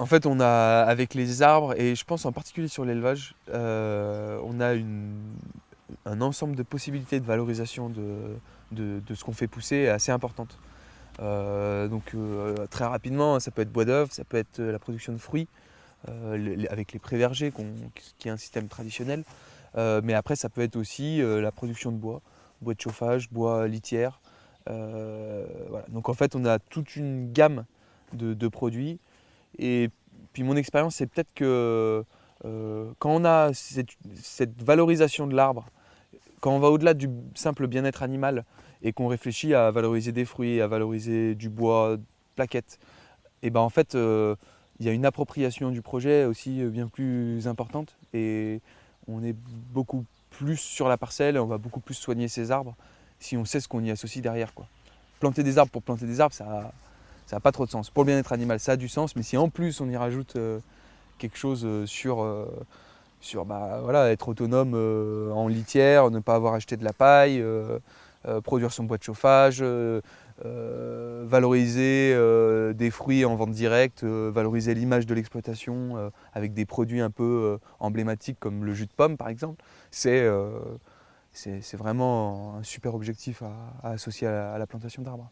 En fait, on a, avec les arbres, et je pense en particulier sur l'élevage, euh, on a un ensemble de possibilités de valorisation de, ce qu'on fait pousser assez importante. Euh, donc euh, très rapidement, ça peut être bois d'œuvre, ça peut être la production de fruits, avec les pré-vergers, qui est un système traditionnel. mais après, ça peut être aussi la production de bois, bois de chauffage, bois litière. Donc en fait, on a toute une gamme de produits et puis mon expérience, c'est peut-être que euh, quand on a cette, valorisation de l'arbre, quand on va au-delà du simple bien-être animal et qu'on réfléchit à valoriser des fruits, à valoriser du bois, plaquettes, et ben en fait, euh, il y a une appropriation du projet aussi bien plus importante et on est beaucoup plus sur la parcelle on va beaucoup plus soigner ces arbres si on sait ce qu'on y associe derrière. Planter des arbres pour planter des arbres, ça, ça n'a pas trop de sens. Pour le bien-être animal, ça a du sens, mais si en plus on y rajoute euh, quelque chose euh, sur, euh, sur bah, voilà, être autonome en litière, ne pas avoir acheté de la paille, produire son bois de chauffage, valoriser des fruits en vente directe, valoriser l'image de l'exploitation avec des produits un peu emblématiques comme le jus de pomme par exemple, c'est vraiment un super objectif à, associer à la plantation d'arbres.